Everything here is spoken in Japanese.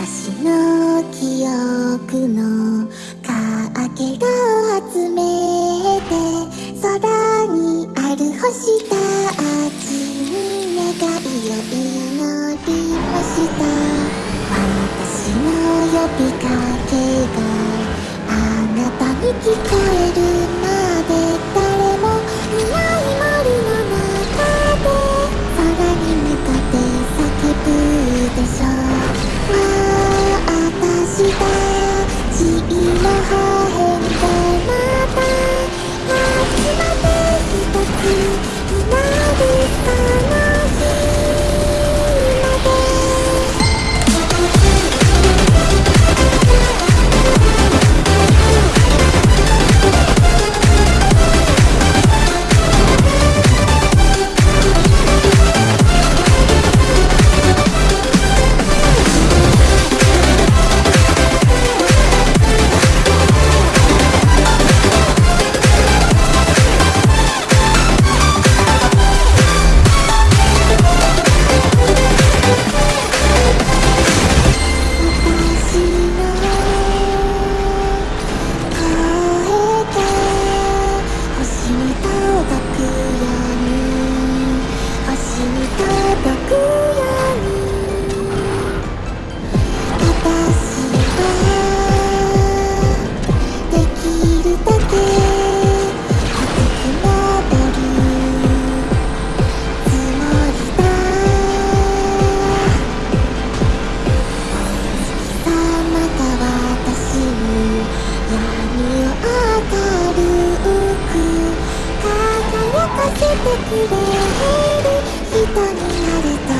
私の記憶のかけらを集めて空にある星たちに願いを祈りました私の呼びかけがあなたに聞こえるかせてくれる人になりた